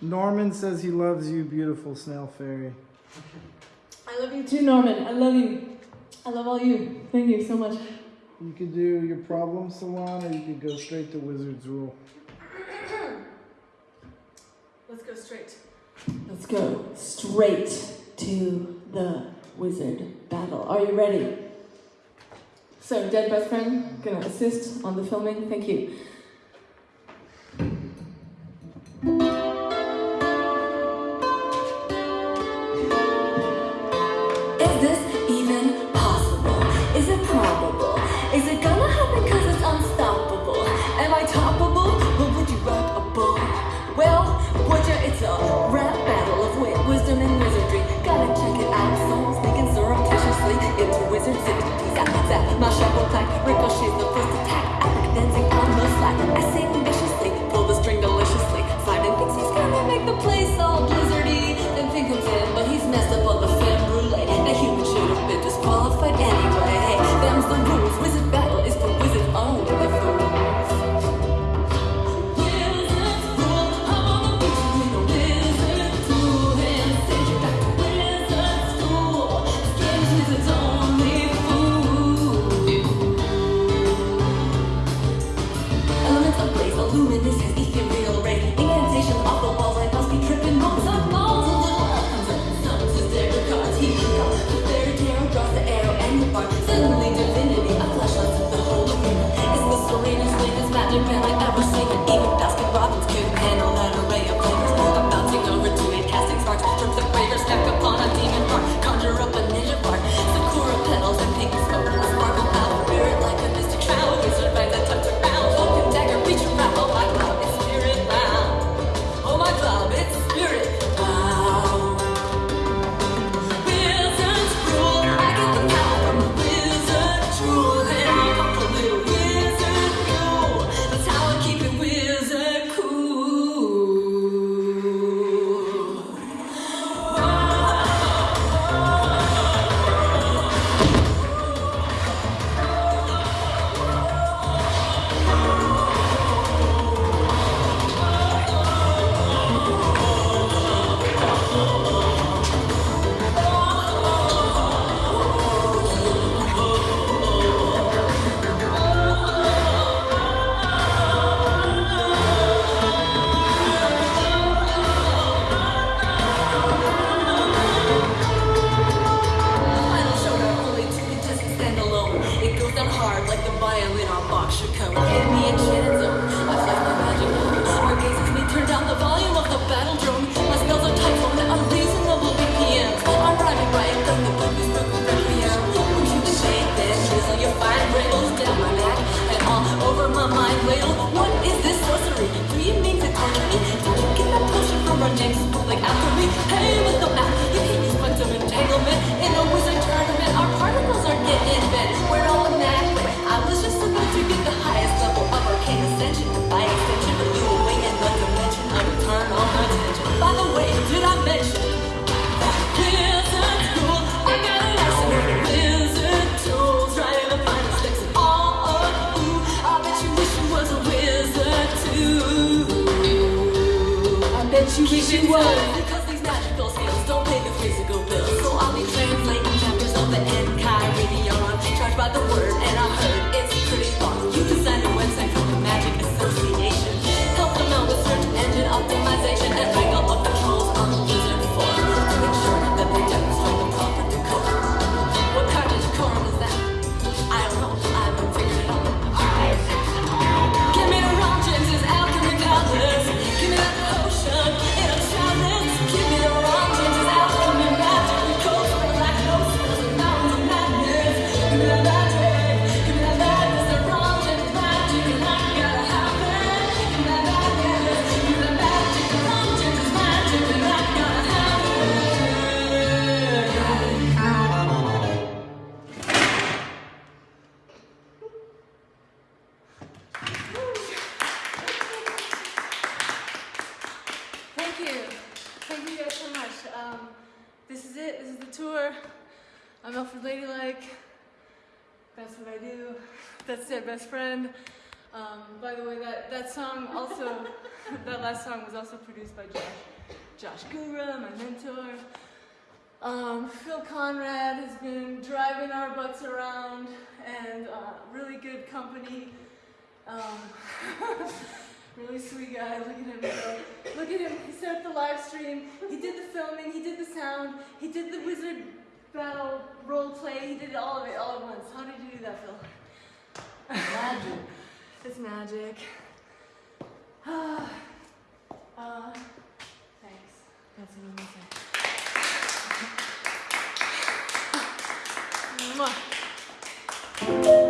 Norman says he loves you, beautiful snail fairy. I love you too, Norman. I love you. I love all you. Thank you so much. You could do your problem salon or you could go straight to Wizard's Rule. Let's go straight. Let's go straight to the wizard battle. Are you ready? So, dead best friend, gonna assist on the filming. Thank you. I'm in This Chicago. you wish you were. I'm Alfred Ladylike. That's what I do. That's their best friend. Um, by the way, that, that song also, that last song was also produced by Josh, Josh Gura, my mentor. Um, Phil Conrad has been driving our butts around and uh, really good company. Um, really sweet guy. Look at him go. Look at him. He set up the live stream. He did the filming. He did the sound. He did the wizard battle, role play. He did all of it all at once. How did you do that, Phil? Magic. it's magic. uh, thanks. That's amazing.